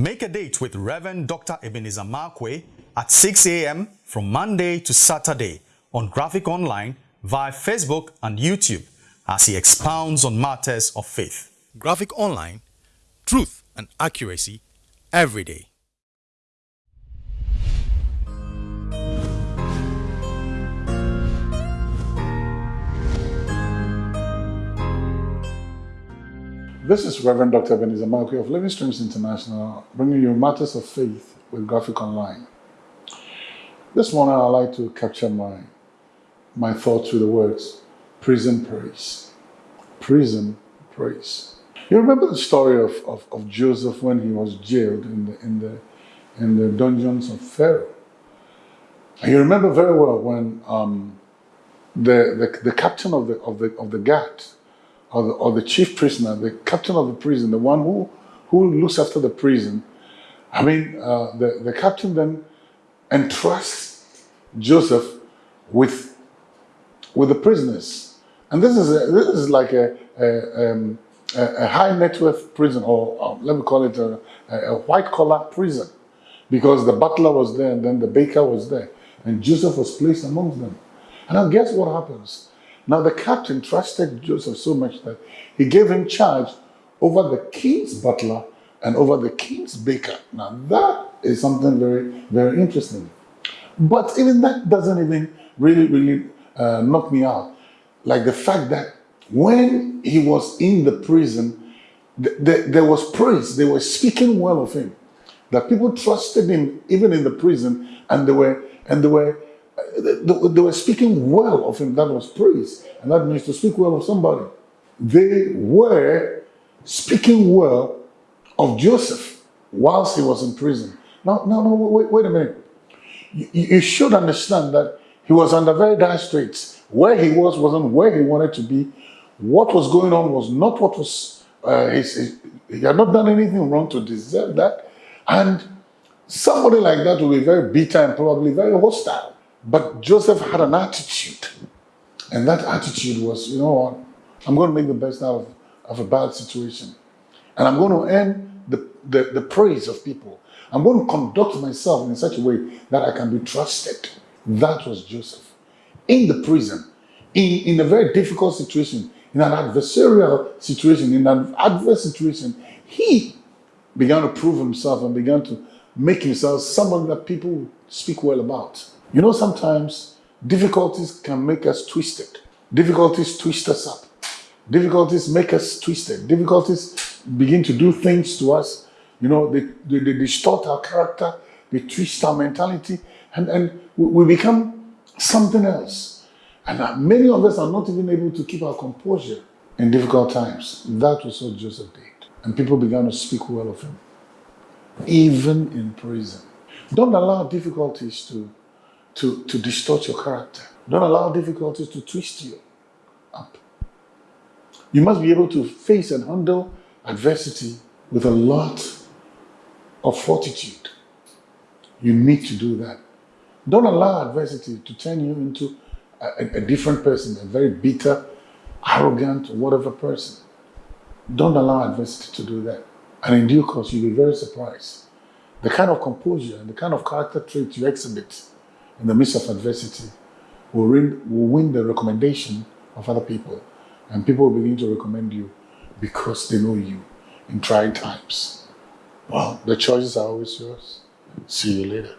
Make a date with Reverend Dr. Ebenezer Markwei at 6 a.m. from Monday to Saturday on Graphic Online via Facebook and YouTube as he expounds on matters of faith. Graphic Online, truth and accuracy every day. This is Reverend Dr. Ebenezer Markwei of Living Streams International, bringing you matters of faith with Graphic Online. This morning, I'd like to capture my, my thoughts with the words prison praise. Prison praise. You remember the story of, of, of Joseph when he was jailed in the, in, the, in the dungeons of Pharaoh. And you remember very well when um, the, the, the captain of the, of the, of the guard or the, or the chief prisoner, the captain of the prison, the one who, who looks after the prison, I mean, uh, the, the captain then entrusts Joseph with, with the prisoners. And this is, a, this is like a, a, um, a, high net worth prison, or, let me call it a, a white collar prison, because the butler was there and then the baker was there, and Joseph was placed amongst them. And now guess what happens? Now the captain trusted Joseph so much that he gave him charge over the king's butler and over the king's baker. Now that is something very, very interesting. But even that doesn't even really, really uh, knock me out. Like the fact that when he was in the prison, th th there was praise. They were speaking well of him. That people trusted him even in the prison and they were, and they were they were speaking well of him. That was praise. And that means to speak well of somebody. They were speaking well of Joseph whilst he was in prison. Now, no, no, wait, wait a minute. You, you should understand that he was under very dire straits. Where he was wasn't where he wanted to be. What was going on was not what was, uh, his, his, he had not done anything wrong to deserve that. And somebody like that will be very bitter and probably very hostile. But Joseph had an attitude. And that attitude was, you know what, I'm going to make the best out of, of a bad situation. And I'm going to earn the, the, the praise of people. I'm going to conduct myself in such a way that I can be trusted. That was Joseph. In the prison, in, in a very difficult situation, in an adversarial situation, in an adverse situation, he began to prove himself and began to make himself someone that people speak well about. You know, sometimes difficulties can make us twisted. Difficulties twist us up. Difficulties make us twisted. Difficulties begin to do things to us. You know, they, they, they distort our character, they twist our mentality, and, and we become something else. And uh, many of us are not even able to keep our composure in difficult times. That was what Joseph did. And people began to speak well of him, even in prison. Don't allow difficulties to to, to distort your character. Don't allow difficulties to twist you up. You must be able to face and handle adversity with a lot of fortitude. You need to do that. Don't allow adversity to turn you into a, a different person, a very bitter, arrogant, whatever person. Don't allow adversity to do that. And in due course, you'll be very surprised. The kind of composure and the kind of character traits you exhibit in the midst of adversity will win, will win the recommendation of other people. And people will begin to recommend you because they know you in trying times. Well, the choices are always yours. See you later.